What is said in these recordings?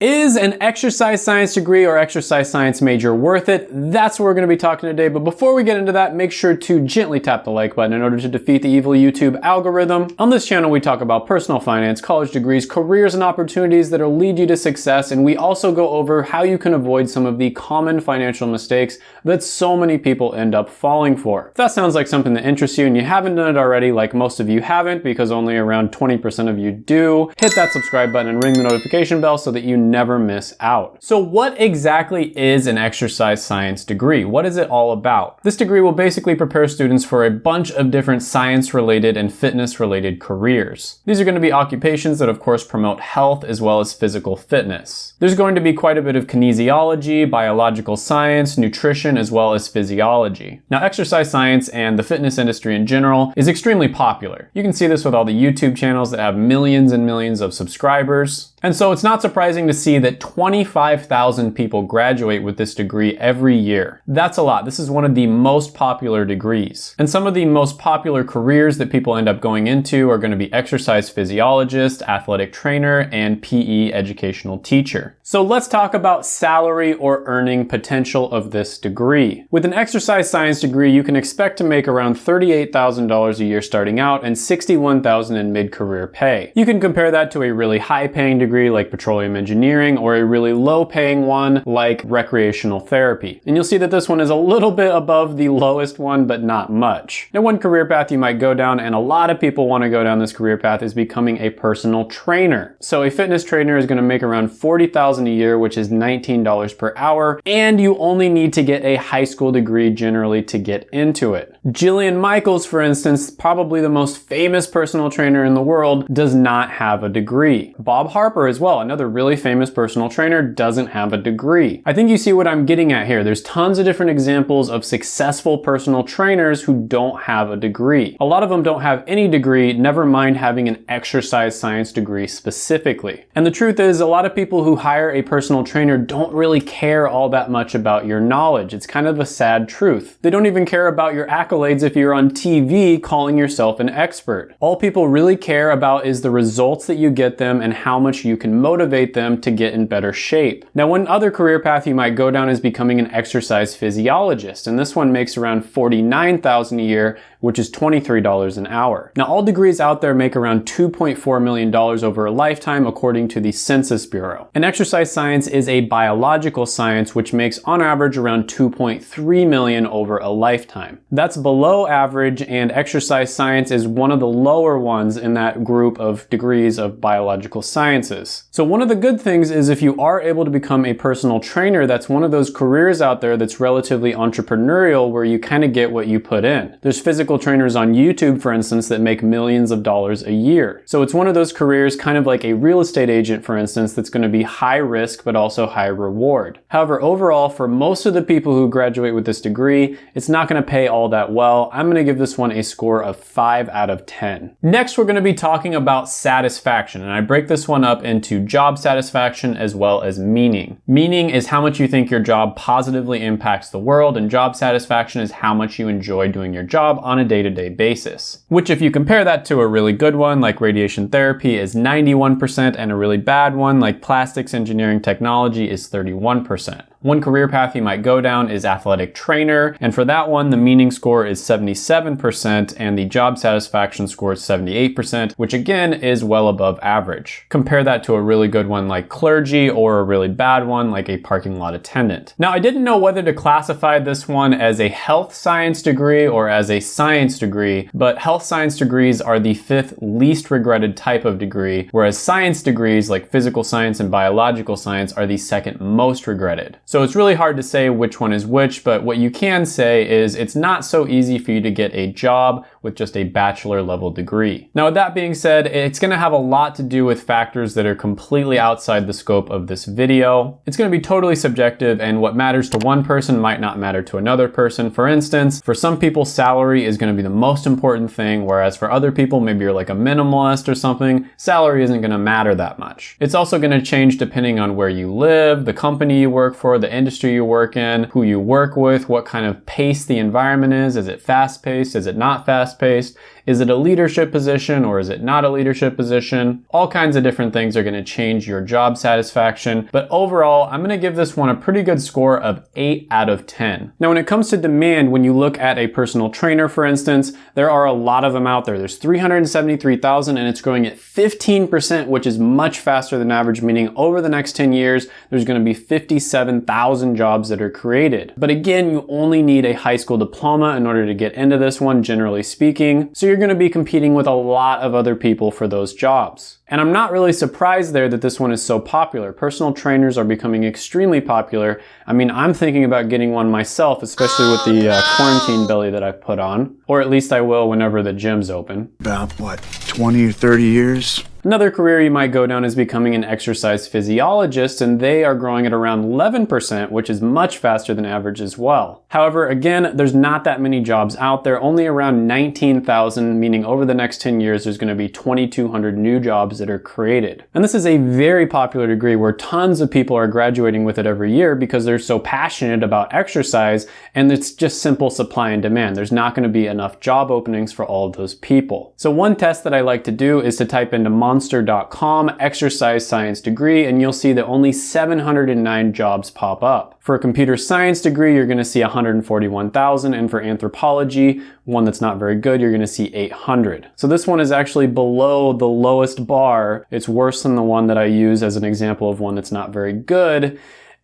Is an exercise science degree or exercise science major worth it? That's what we're going to be talking today. But before we get into that, make sure to gently tap the like button in order to defeat the evil YouTube algorithm. On this channel, we talk about personal finance, college degrees, careers, and opportunities that'll lead you to success. And we also go over how you can avoid some of the common financial mistakes that so many people end up falling for. If that sounds like something that interests you and you haven't done it already, like most of you haven't, because only around 20% of you do, hit that subscribe button and ring the notification bell so that you never miss out. So what exactly is an exercise science degree? What is it all about? This degree will basically prepare students for a bunch of different science related and fitness related careers. These are going to be occupations that of course promote health as well as physical fitness. There's going to be quite a bit of kinesiology, biological science, nutrition, as well as physiology. Now exercise science and the fitness industry in general is extremely popular. You can see this with all the YouTube channels that have millions and millions of subscribers. And so it's not surprising to see that 25,000 people graduate with this degree every year. That's a lot. This is one of the most popular degrees. And some of the most popular careers that people end up going into are going to be exercise physiologist, athletic trainer, and PE educational teacher. So let's talk about salary or earning potential of this degree. With an exercise science degree, you can expect to make around $38,000 a year starting out and $61,000 in mid-career pay. You can compare that to a really high-paying degree like petroleum engineering or a really low-paying one like recreational therapy. And you'll see that this one is a little bit above the lowest one, but not much. Now, one career path you might go down, and a lot of people want to go down this career path, is becoming a personal trainer. So a fitness trainer is going to make around 40000 a year, which is $19 per hour, and you only need to get a high school degree generally to get into it. Jillian Michaels, for instance, probably the most famous personal trainer in the world, does not have a degree. Bob Harper as well, another really famous personal trainer, doesn't have a degree. I think you see what I'm getting at here. There's tons of different examples of successful personal trainers who don't have a degree. A lot of them don't have any degree, never mind having an exercise science degree specifically. And the truth is, a lot of people who hire a personal trainer don't really care all that much about your knowledge. It's kind of a sad truth. They don't even care about your accolades if you're on TV calling yourself an expert. All people really care about is the results that you get them and how much you can motivate them to get in better shape. Now, one other career path you might go down is becoming an exercise physiologist, and this one makes around 49,000 a year, which is $23 an hour. Now, all degrees out there make around $2.4 million over a lifetime, according to the Census Bureau. And exercise science is a biological science, which makes on average around 2.3 million over a lifetime. That's below average, and exercise science is one of the lower ones in that group of degrees of biological sciences. So one of the good things is if you are able to become a personal trainer, that's one of those careers out there that's relatively entrepreneurial where you kind of get what you put in. There's physical trainers on YouTube, for instance, that make millions of dollars a year. So it's one of those careers kind of like a real estate agent, for instance, that's going to be high risk but also high reward. However, overall, for most of the people who graduate with this degree, it's not going to pay all that well. I'm going to give this one a score of 5 out of 10. Next, we're going to be talking about satisfaction, and I break this one up into job satisfaction as well as meaning. Meaning is how much you think your job positively impacts the world, and job satisfaction is how much you enjoy doing your job on a day-to-day basis. Which if you compare that to a really good one like radiation therapy is 91% and a really bad one like plastics engineering technology is 31%. One career path you might go down is athletic trainer, and for that one, the meaning score is 77% and the job satisfaction score is 78%, which again is well above average. Compare that to a really good one like clergy or a really bad one like a parking lot attendant. Now, I didn't know whether to classify this one as a health science degree or as a science degree, but health science degrees are the fifth least regretted type of degree, whereas science degrees like physical science and biological science are the second most regretted. So it's really hard to say which one is which, but what you can say is it's not so easy for you to get a job with just a bachelor level degree. Now with that being said, it's gonna have a lot to do with factors that are completely outside the scope of this video. It's gonna be totally subjective and what matters to one person might not matter to another person. For instance, for some people salary is gonna be the most important thing, whereas for other people, maybe you're like a minimalist or something, salary isn't gonna matter that much. It's also gonna change depending on where you live, the company you work for, the industry you work in, who you work with, what kind of pace the environment is. Is it fast paced? Is it not fast paced? Is it a leadership position or is it not a leadership position? All kinds of different things are gonna change your job satisfaction. But overall, I'm gonna give this one a pretty good score of 8 out of 10. Now, when it comes to demand, when you look at a personal trainer, for instance, there are a lot of them out there. There's 373,000 and it's growing at 15%, which is much faster than average, meaning over the next 10 years, there's gonna be 57,000 jobs that are created. But again, you only need a high school diploma in order to get into this one, generally speaking. So you're gonna be competing with a lot of other people for those jobs. And I'm not really surprised there that this one is so popular. Personal trainers are becoming extremely popular. I mean, I'm thinking about getting one myself, especially with the uh, quarantine belly that I've put on. Or at least I will whenever the gym's open. About what, 20 or 30 years? Another career you might go down is becoming an exercise physiologist, and they are growing at around 11%, which is much faster than average as well. However, again, there's not that many jobs out there, only around 19,000, meaning over the next 10 years, there's gonna be 2,200 new jobs that are created. And this is a very popular degree where tons of people are graduating with it every year because they're so passionate about exercise, and it's just simple supply and demand. There's not gonna be enough job openings for all of those people. So one test that I like to do is to type into monster.com exercise science degree and you'll see that only 709 jobs pop up. For a computer science degree, you're gonna see 141,000 and for anthropology, one that's not very good, you're gonna see 800. So this one is actually below the lowest bar. It's worse than the one that I use as an example of one that's not very good.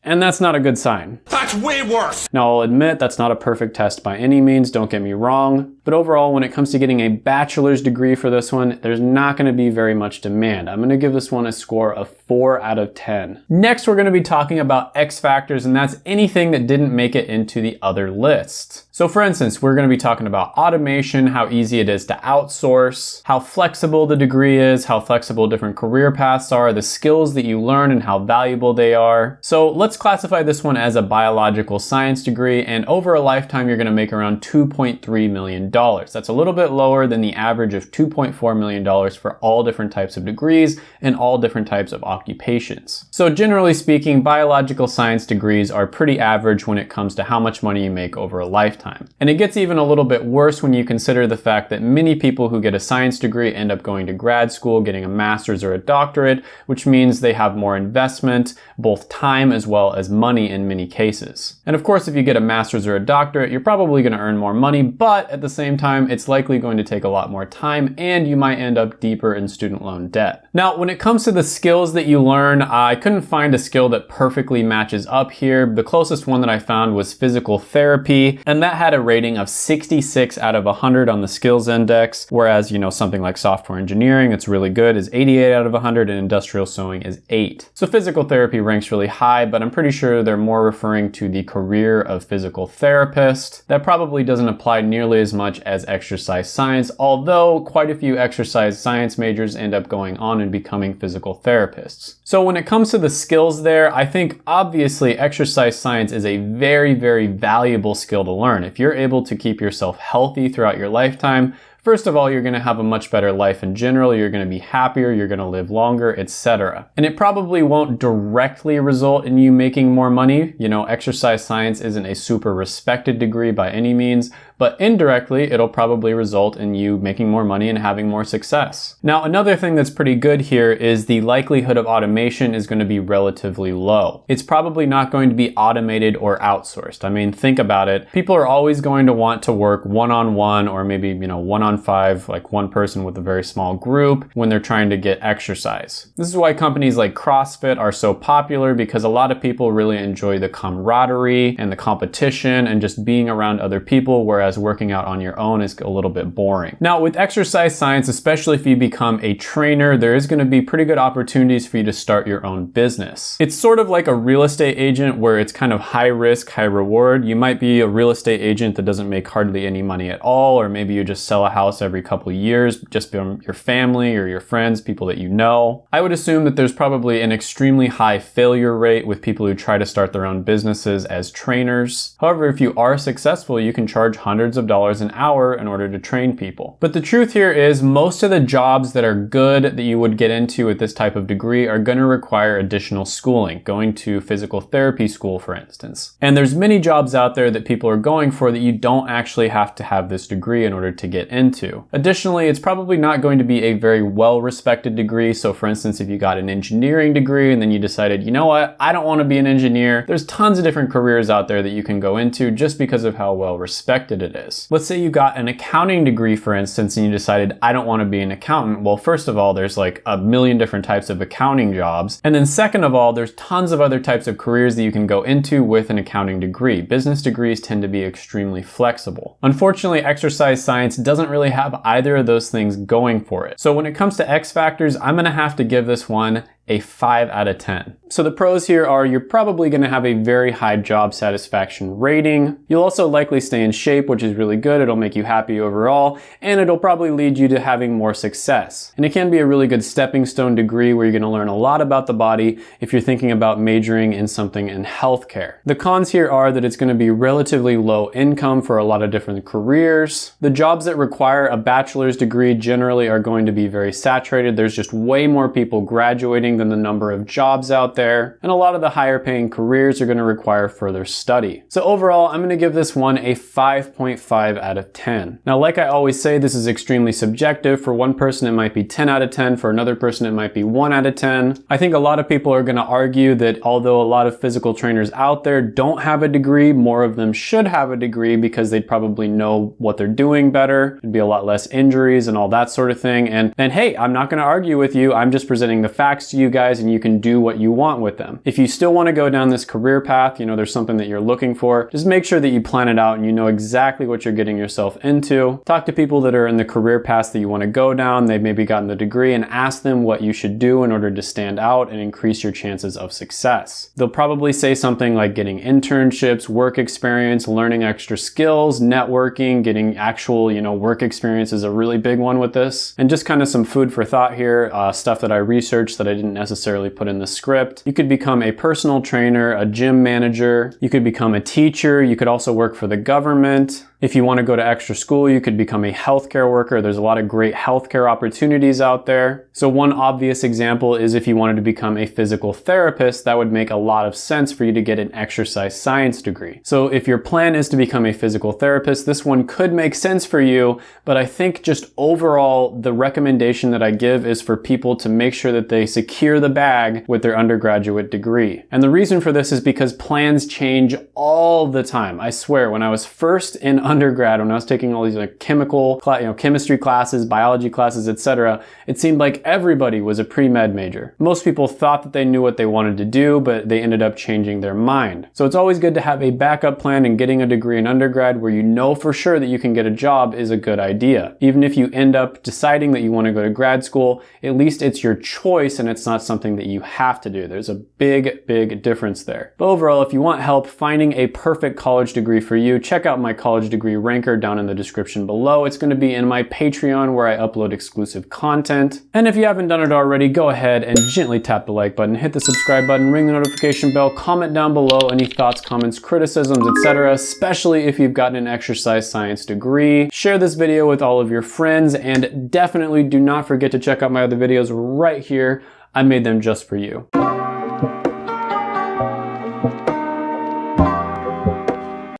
And that's not a good sign. That's way worse! Now I'll admit that's not a perfect test by any means, don't get me wrong, but overall when it comes to getting a bachelor's degree for this one, there's not gonna be very much demand. I'm gonna give this one a score of 4 out of 10. Next we're gonna be talking about X factors and that's anything that didn't make it into the other lists. So for instance, we're gonna be talking about automation, how easy it is to outsource, how flexible the degree is, how flexible different career paths are, the skills that you learn and how valuable they are. So let's classify this one as a biological science degree and over a lifetime you're gonna make around $2.3 million. That's a little bit lower than the average of $2.4 million for all different types of degrees and all different types of occupations. So generally speaking, biological science degrees are pretty average when it comes to how much money you make over a lifetime lifetime. And it gets even a little bit worse when you consider the fact that many people who get a science degree end up going to grad school, getting a master's or a doctorate, which means they have more investment, both time as well as money in many cases. And of course, if you get a master's or a doctorate, you're probably gonna earn more money, but at the same time, it's likely going to take a lot more time and you might end up deeper in student loan debt. Now, when it comes to the skills that you learn, I couldn't find a skill that perfectly matches up here. The closest one that I found was physical therapy, and that had a rating of 66 out of 100 on the skills index, whereas, you know, something like software engineering, it's really good, is 88 out of 100, and industrial sewing is 8. So physical therapy ranks really high, but I'm pretty sure they're more referring to the career of physical therapist. That probably doesn't apply nearly as much as exercise science, although quite a few exercise science majors end up going on and becoming physical therapists. So when it comes to the skills there, I think obviously exercise science is a very, very valuable skill to learn. If you're able to keep yourself healthy throughout your lifetime, First of all, you're gonna have a much better life in general, you're gonna be happier, you're gonna live longer, etc. And it probably won't directly result in you making more money. You know, exercise science isn't a super respected degree by any means, but indirectly, it'll probably result in you making more money and having more success. Now, another thing that's pretty good here is the likelihood of automation is gonna be relatively low. It's probably not going to be automated or outsourced. I mean, think about it. People are always going to want to work one-on-one -on -one or maybe, you know, one-on on five, like one person with a very small group when they're trying to get exercise. This is why companies like CrossFit are so popular because a lot of people really enjoy the camaraderie and the competition and just being around other people, whereas working out on your own is a little bit boring. Now with exercise science, especially if you become a trainer, there is gonna be pretty good opportunities for you to start your own business. It's sort of like a real estate agent where it's kind of high risk, high reward. You might be a real estate agent that doesn't make hardly any money at all, or maybe you just sell a house house every couple years, just from your family or your friends, people that you know. I would assume that there's probably an extremely high failure rate with people who try to start their own businesses as trainers. However, if you are successful, you can charge hundreds of dollars an hour in order to train people. But the truth here is most of the jobs that are good that you would get into with this type of degree are going to require additional schooling, going to physical therapy school, for instance. And there's many jobs out there that people are going for that you don't actually have to have this degree in order to get into. Additionally, it's probably not going to be a very well-respected degree. So for instance, if you got an engineering degree and then you decided, you know what, I don't want to be an engineer, there's tons of different careers out there that you can go into just because of how well respected it is. Let's say you got an accounting degree, for instance, and you decided, I don't want to be an accountant. Well, first of all, there's like a million different types of accounting jobs. And then second of all, there's tons of other types of careers that you can go into with an accounting degree. Business degrees tend to be extremely flexible. Unfortunately, exercise science doesn't really have either of those things going for it. So when it comes to X factors, I'm gonna have to give this one a 5 out of 10. So the pros here are you're probably going to have a very high job satisfaction rating. You'll also likely stay in shape, which is really good. It'll make you happy overall, and it'll probably lead you to having more success. And it can be a really good stepping stone degree where you're going to learn a lot about the body if you're thinking about majoring in something in healthcare. The cons here are that it's going to be relatively low income for a lot of different careers. The jobs that require a bachelor's degree generally are going to be very saturated. There's just way more people graduating than the number of jobs out there, and a lot of the higher paying careers are going to require further study. So overall, I'm going to give this one a 5.5 out of 10. Now, like I always say, this is extremely subjective. For one person, it might be 10 out of 10. For another person, it might be 1 out of 10. I think a lot of people are going to argue that although a lot of physical trainers out there don't have a degree, more of them should have a degree because they'd probably know what they're doing better. There'd be a lot less injuries and all that sort of thing. And, and hey, I'm not going to argue with you. I'm just presenting the facts to you you guys and you can do what you want with them. If you still want to go down this career path, you know, there's something that you're looking for, just make sure that you plan it out and you know exactly what you're getting yourself into. Talk to people that are in the career path that you want to go down. They've maybe gotten the degree and ask them what you should do in order to stand out and increase your chances of success. They'll probably say something like getting internships, work experience, learning extra skills, networking, getting actual, you know, work experience is a really big one with this. And just kind of some food for thought here, uh, stuff that I researched that I didn't necessarily put in the script. You could become a personal trainer, a gym manager, you could become a teacher, you could also work for the government, if you want to go to extra school, you could become a healthcare worker. There's a lot of great healthcare opportunities out there. So one obvious example is if you wanted to become a physical therapist, that would make a lot of sense for you to get an exercise science degree. So if your plan is to become a physical therapist, this one could make sense for you, but I think just overall, the recommendation that I give is for people to make sure that they secure the bag with their undergraduate degree. And the reason for this is because plans change all the time. I swear, when I was first in when I was taking all these like chemical, you know, chemistry classes, biology classes, etc., it seemed like everybody was a pre-med major. Most people thought that they knew what they wanted to do, but they ended up changing their mind. So it's always good to have a backup plan and getting a degree in undergrad where you know for sure that you can get a job is a good idea. Even if you end up deciding that you want to go to grad school, at least it's your choice and it's not something that you have to do. There's a big, big difference there. But overall, if you want help finding a perfect college degree for you, check out my college degree ranker down in the description below. It's going to be in my Patreon where I upload exclusive content. And if you haven't done it already, go ahead and gently tap the like button, hit the subscribe button, ring the notification bell, comment down below any thoughts, comments, criticisms, etc. especially if you've gotten an exercise science degree. Share this video with all of your friends and definitely do not forget to check out my other videos right here. I made them just for you.